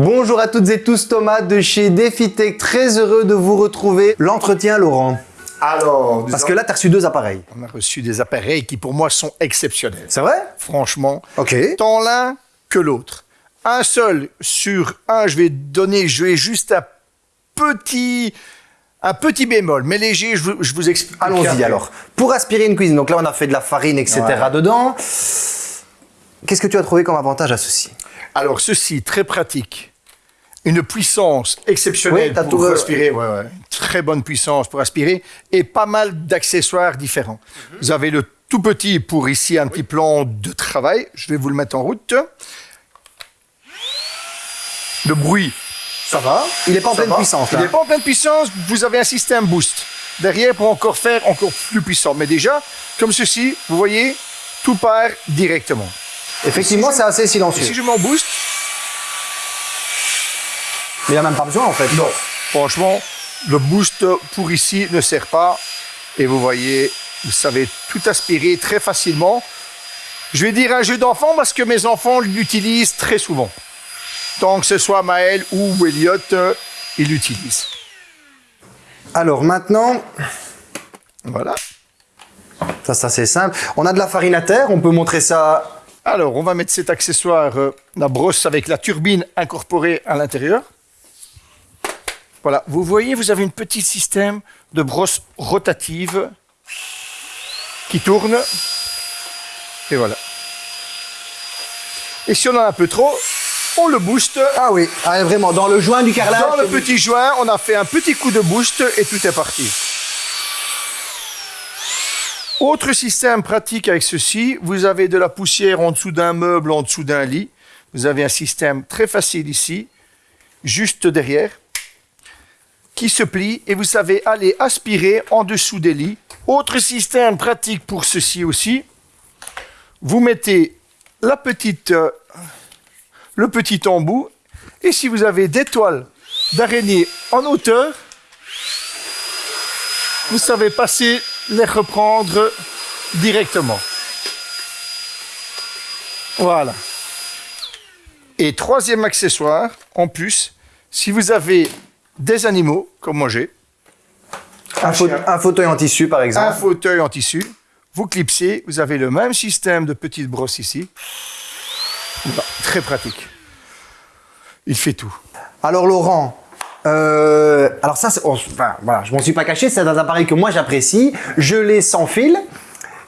Bonjour à toutes et tous, Thomas de chez DefiTech, très heureux de vous retrouver. L'entretien, Laurent Alors, Parce que là, tu as reçu deux appareils. on a reçu des appareils qui pour moi sont exceptionnels. C'est vrai? Franchement, Ok. tant l'un que l'autre. Un seul sur un, je vais donner, je vais juste un petit, un petit bémol, mais léger, je vous, je vous explique. Allons-y alors. Pour aspirer une cuisine, donc là, on a fait de la farine, etc. Ouais. dedans. Qu'est-ce que tu as trouvé comme avantage à ceci? Alors, ceci, très pratique. Une puissance exceptionnelle Oui, pour tout- aspirer. Ouais, ouais. Une Très bonne puissance pour aspirer et pas mal d'accessoires différents. Mhm. Vous avez le tout petit pour ici un petit plan de travail. Je vais vous le mettre en route. Le bruit, Ça va Il n'est pas en pleine va. puissance, Il là. n'est pas en pleine puissance. Vous avez un système boost derrière pour encore faire encore plus puissant. Mais déjà, comme ceci, vous voyez, tout part directement. Effectivement, c'est assez silencieux. si je m'en boost, Mais il n'y a même pas besoin, en fait. Non, franchement, le boost pour ici ne sert pas. Et vous voyez, vous savez tout aspirer très facilement. Je vais dire un jeu d'enfant parce que mes enfants l'utilisent très souvent. Tant que ce soit Maël ou Elliot, euh, ils l'utilisent. Alors maintenant, Voilà. ça, ça c'est simple. On a de la farine à terre, on peut montrer ça. Alors, on va mettre cet accessoire, euh, la brosse avec la turbine incorporée à l'intérieur. Voilà, vous voyez, vous avez un petit système de brosse rotative qui tourne. Et voilà. Et si on en a un peu trop, on le booste. Ah oui, ah, vraiment, dans le joint du carrelage. Dans le petit joint, on a fait un petit coup de boost et tout est parti. Autre système pratique avec ceci, vous avez de la poussière en dessous d'un meuble, en dessous d'un lit. Vous avez un système très facile ici, juste derrière, qui se plie et vous savez aller aspirer en dessous des lits. Autre système pratique pour ceci aussi, vous mettez la petite, euh, le petit embout et si vous avez des toiles d'araignée en hauteur, vous savez passer, les reprendre directement. Voilà. Et troisième accessoire, en plus, si vous avez des animaux, comme moi j'ai, Un, faute- un fauteuil en tissu, par un exemple. fauteuil en tissu, vous clipsez, vous avez le même système de petite brosse ici. Très pratique. Il fait tout. Alors Laurent, euh, alors ça, on- enfin, voilà, je m'en suis pas caché, c'est un appareil que moi j'apprécie. Je l'ai sans fil.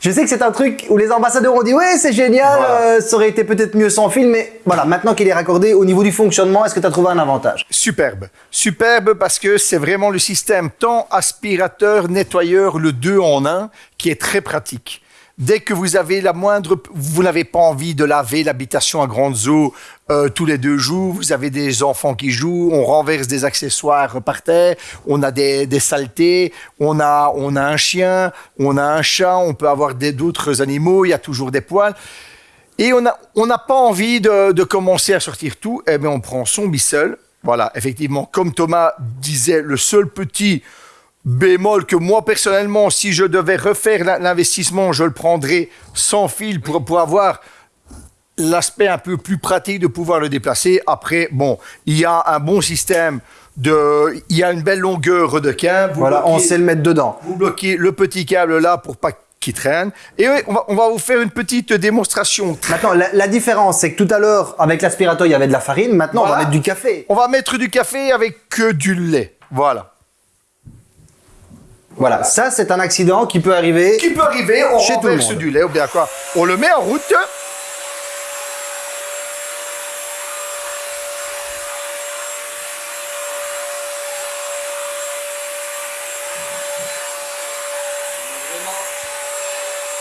Je sais que c'est un truc où les ambassadeurs ont dit ouais c'est génial, Voilà. euh, ça aurait été peut-être mieux sans fil, mais voilà, maintenant qu'il est raccordé au niveau du fonctionnement, est-ce que tu as trouvé un avantage? Superbe. Superbe parce que c'est vraiment le système tant aspirateur, nettoyeur, le deux en un, qui est très pratique. Dès que vous avez la moindre, vous n'avez pas envie de laver l'habitation à grandes eaux euh, tous les deux jours, vous avez des enfants qui jouent, on renverse des accessoires par terre, on a des, saletés, on a, on a un chien, on a un chat, on peut avoir d'autres animaux, il y a toujours des poils. Et on n'a on pas envie de, commencer à sortir tout, eh bien on prend son bissel. Voilà, effectivement, comme Thomas disait, le seul petit bémol que moi personnellement, si je devais refaire l'in- l'investissement, je le prendrais sans fil pour, pour avoir l'aspect un peu plus pratique de pouvoir le déplacer. Après, bon, il y a un bon système de, il y a une belle longueur de. Vous Voilà, on sait le mettre dedans. vous bloquez le petit câble là pour pas qu'il traîne. Et oui, on va, on va vous faire une petite démonstration. Maintenant, la, la différence, c'est que tout à l'heure, avec l'aspirateur, il y avait de la farine. Maintenant, on va mettre du café. On va mettre du café avec que du lait. Voilà. Voilà, ça, c'est un accident qui peut arriver. Qui peut arriver, on Chez tout le renverse monde. du lait ou bien quoi. On le met en route.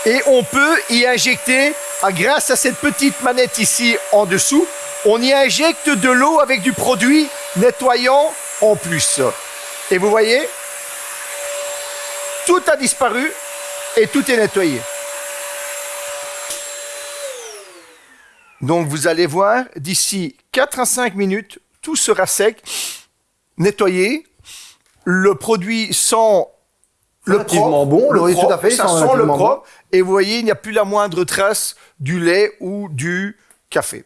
Et on peut y injecter, ah, grâce à cette petite manette ici en dessous, on y injecte de l'eau avec du produit nettoyant en plus. Et vous voyez, tout a disparu et tout est nettoyé. Donc vous allez voir, d'ici 4 à 5 minutes, tout sera sec, nettoyé, le produit sent le propre, bon, le oui, tout à propre, fait, ça sent le bon. propre, et vous voyez, il n'y a plus la moindre trace du lait ou du café.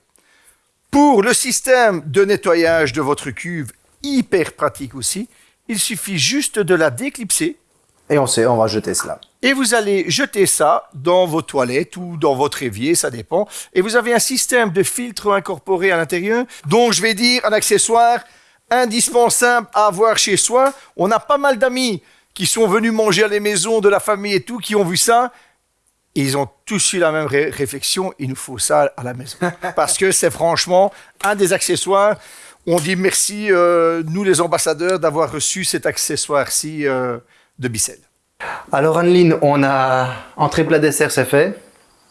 Pour le système de nettoyage de votre cuve, hyper pratique aussi, il suffit juste de la déclipser Et on sait, on va jeter cela. et vous allez jeter ça dans vos toilettes ou dans votre évier, ça dépend. Et vous avez un système de filtre incorporé à l'intérieur, donc je vais dire un accessoire indispensable à avoir chez soi. On a pas mal d'amis qui sont venus manger à la maison de la famille et tout, qui ont vu ça. Et ils ont tous eu la même ré- réflexion, il nous faut ça à la maison. Parce que c'est franchement un des accessoires. On dit merci, euh, nous les ambassadeurs, d'avoir reçu cet accessoire-ci euh, de Bicel. Alors Anneline, on a entrée plat dessert, c'est fait.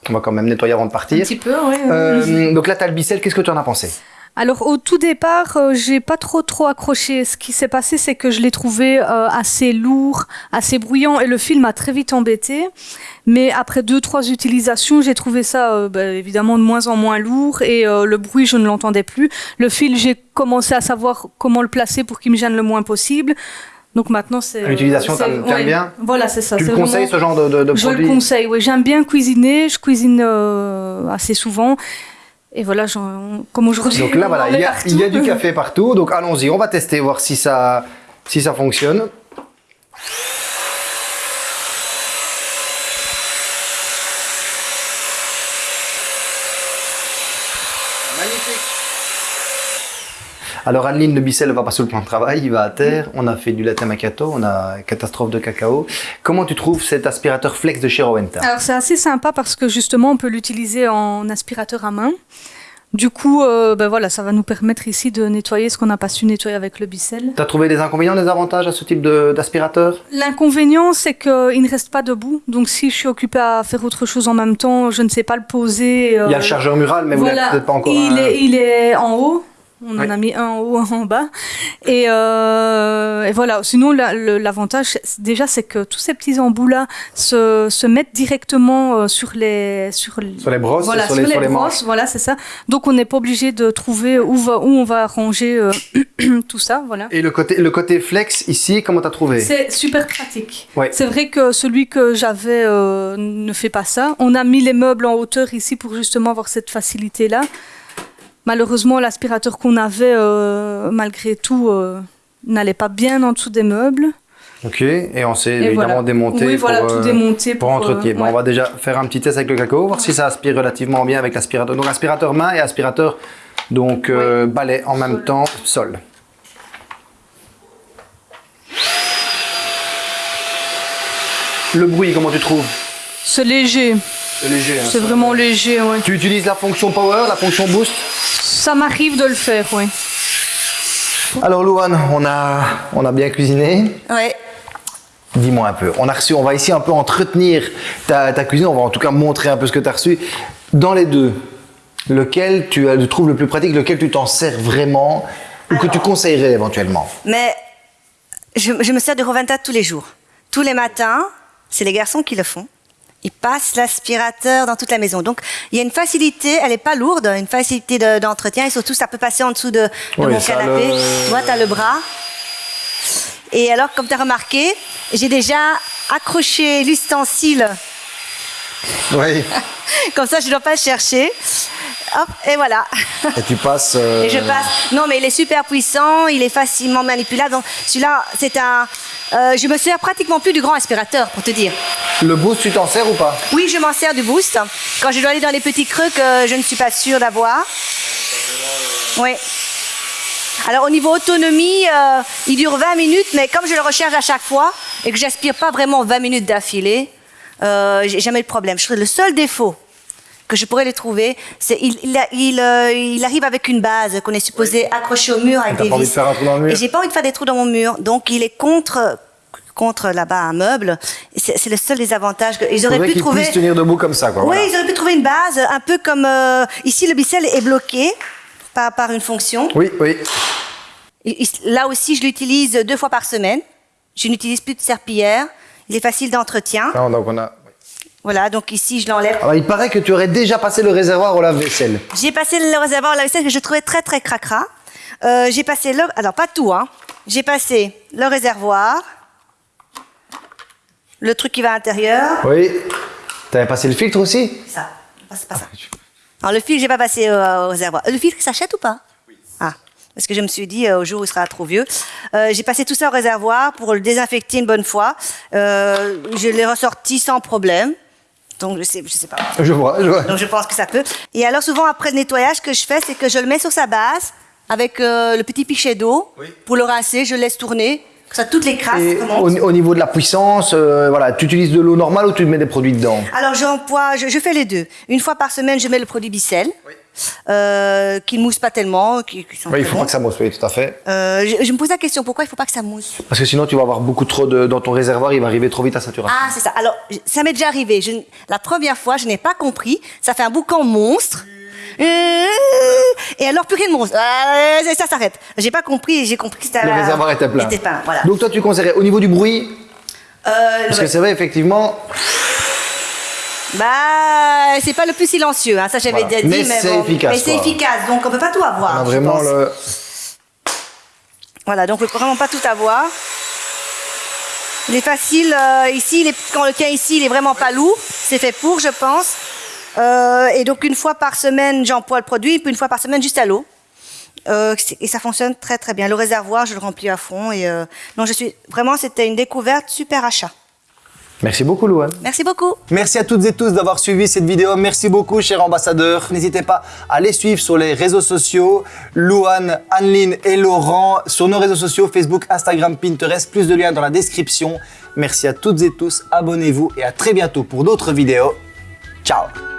On va quand même nettoyer avant de Un partir. petit peu, oui. Euh, donc là, t'as le bicelle, qu'est-ce que tu en as pensé? Alors au tout départ, euh, j'ai pas trop trop accroché. Ce qui s'est passé, c'est que je l'ai trouvé euh, assez lourd, assez bruyant, et le fil m'a très vite embêté. Mais après deux trois utilisations, j'ai trouvé ça euh, bah, évidemment de moins en moins lourd, et euh, le bruit, je ne l'entendais plus. Le fil, j'ai commencé à savoir comment le placer pour qu'il me gêne le moins possible. Donc maintenant, c'est L'utilisation, c'est- t'aimes- t'aimes bien Voilà, c'est ça. Tu le conseilles, vraiment- ce genre de, de, de je produit le conseille, oui. J'aime bien cuisiner, je cuisine euh, assez souvent. Et voilà, comme aujourd'hui. Donc là, voilà, il y, a, il y a du café partout. Donc allons-y, on va tester, voir si ça, si ça fonctionne. Alors Bicel ne va pas sur le plan de travail, il va à terre. On a fait du latte macchiato, on a catastrophe de cacao. Comment tu trouves cet aspirateur flex de chez Rowenta? Alors c'est assez sympa parce que justement on peut l'utiliser en aspirateur à main. Du coup, euh, ben voilà, ça va nous permettre ici de nettoyer ce qu'on n'a pas su nettoyer avec le bicelle. Tu as trouvé des inconvénients, des avantages à ce type d'aspirateur? L'inconvénient, c'est qu'il ne reste pas debout. Donc si je suis occupée à faire autre chose en même temps, je ne sais pas le poser. Il y a euh, le chargeur mural, mais vous voilà, n'avez peut-être pas encore il, un- est, il est en haut. On en a mis un en haut, un en bas. Et, euh, et voilà. Sinon, l'avantage, déjà, c'est que tous ces petits embouts-là se, se mettent directement euh, sur les, sur, les brosses, voilà, sur les- sur brosses. Voilà, c'est ça. Donc, on n'est pas obligé de trouver où, va, où on va ranger euh, tout ça. Voilà. Et le côté, le côté flex ici, comment t'as trouvé? C'est super pratique. Ouais. C'est vrai que celui que j'avais euh, ne fait pas ça. On a mis les meubles en hauteur ici pour justement avoir cette facilité-là. Malheureusement, l'aspirateur qu'on avait, euh, malgré tout, euh, n'allait pas bien en dessous des meubles. Ok, et on s'est évidemment voilà. démonté Oui, pour, voilà, tout euh, démonté pour pour, entretien. Bon, on va déjà faire un petit test avec le cacao, voir si ça aspire relativement bien avec l'aspirateur. Donc aspirateur main et aspirateur donc balai en même Sol. temps, sol. Le bruit, comment tu trouves? C'est léger. C'est léger. hein, C'est vraiment léger, ouais. Tu utilises la fonction power, la fonction boost Ça m'arrive de le faire, oui. Alors Louane, on a, on a bien cuisiné. Ouais. Dis-moi un peu. On a reçu, on va ici un peu entretenir ta, ta cuisine. On va en tout cas montrer un peu ce que tu as reçu. Dans les deux, lequel tu as- tu trouves le plus pratique, lequel tu t'en sers vraiment ou que tu conseillerais éventuellement Mais je, je me sers de Roventa tous les jours. Tous les matins, c'est les garçons qui le font. Ils passent l'aspirateur dans toute la maison. Donc, il y a une facilité, elle n'est pas lourde, une facilité de- d'entretien et surtout, ça peut passer en dessous de, de Oui, mon canapé. le- vois, tu as le bras. Et alors, comme tu as remarqué, j'ai déjà accroché l'ustensile. Oui. Comme ça, je ne dois pas le chercher. Hop, et voilà. Et tu passes. euh, Et je passe. Non, mais il est super puissant, il est facilement manipulable. Donc, celui-là, c'est un. euh, je me sers pratiquement plus du grand aspirateur, pour te dire. Le boost, tu t'en sers ou pas? Oui, je m'en sers du boost quand je dois aller dans les petits creux que je ne suis pas sûre d'avoir. Oui. Alors, au niveau autonomie, euh, il dure 20 minutes, mais comme je le recharge à chaque fois et que j'aspire pas vraiment 20 minutes d'affilée, euh, j'ai jamais de problème. Je trouve le seul défaut que je pourrais les trouver, c'est il, il, a- il, euh, il arrive avec une base qu'on est supposé accrocher au mur avec des pas envie de vis. faire un trou dans le mur Et j'ai pas envie de faire des trous dans mon mur, donc il est contre contre là-bas un meuble. C'est le seul des avantages. que- Ils auraient pu qu'il trouver. puisse tenir debout comme ça, quoi. Oui, voilà. ils auraient pu trouver une base, un peu comme euh, ici le bicelle est bloqué par, par une fonction. Oui, oui. Et- Là aussi, je l'utilise deux fois par semaine. Je n'utilise plus de serpillière. Il est facile d'entretien. Non, donc on a. Voilà, donc ici, je l'enlève. Alors, il paraît que tu aurais déjà passé le réservoir au lave-vaisselle. J'ai passé le réservoir à la vaisselle que je trouvais très très cracra. Euh, j'ai passé le, alors pas tout hein. J'ai passé le réservoir, le truc qui va à l'intérieur. Oui. T'avais passé le filtre aussi? Ça, c'est pas ça. Alors, le filtre, j'ai pas passé euh, au réservoir. Le filtre, s'achète ou pas? Oui. Ah. Parce que je me suis dit, euh, au jour où il sera trop vieux, euh, j'ai passé tout ça au réservoir pour le désinfecter une bonne fois. Euh, je l'ai ressorti sans problème. Donc, je sais, je sais pas. Je vois, je vois. Donc je pense que ça peut. Et alors souvent après le nettoyage, ce que je fais, c'est que je le mets sur sa base avec euh, le petit pichet d'eau pour le rincer. Je le laisse tourner. Comme ça, toutes les crasses au, au niveau de la puissance, euh, voilà, tu utilises de l'eau normale ou tu mets des produits dedans? Alors j'emploie, je, je fais les deux. Une fois par semaine, je mets le produit Bicel, euh, qui ne mousse pas tellement, qui, qui sont Oui, il faut bons. pas que ça mousse, oui, tout à fait. Euh, je, je me pose la question, pourquoi il faut pas que ça mousse? Parce que sinon, tu vas avoir beaucoup trop de, dans ton réservoir, il va arriver trop vite à saturation. Ah, c'est ça. Alors, ça m'est déjà arrivé. Je, la première fois, je n'ai pas compris. Ça fait un boucan monstre. Euh, Et alors, plus rien de monstre. Euh, ça s'arrête. J'ai pas compris j'ai compris que c'était Le réservoir était plein. Était plein, voilà. Donc toi, tu conseillerais au niveau du bruit, Euh, parce ouais. que c'est vrai, effectivement, Bah, c'est pas le plus silencieux, hein, ça j'avais Voilà. déjà dit, Mais mais, c'est bon. efficace, Mais c'est efficace, donc on peut pas tout avoir. on a vraiment le... Voilà, donc on peut vraiment pas tout avoir. Il est facile, euh, ici, il est- quand le tient ici, il est vraiment pas lourd. C'est fait pour, je pense. Euh, et donc une fois par semaine, j'emploie le produit, puis une fois par semaine, juste à l'eau. Euh, et ça fonctionne très très bien. Le réservoir, je le remplis à fond. Et euh, non, je suis vraiment, c'était une découverte, super achat. Merci beaucoup, Louane. Merci beaucoup. Merci à toutes et tous d'avoir suivi cette vidéo. Merci beaucoup, chers ambassadeurs. N'hésitez pas à les suivre sur les réseaux sociaux. Louane, Anneline et Laurent sur nos réseaux sociaux Facebook, Instagram, Pinterest. Plus de liens dans la description. Merci à toutes et tous. Abonnez-vous et à très bientôt pour d'autres vidéos. Ciao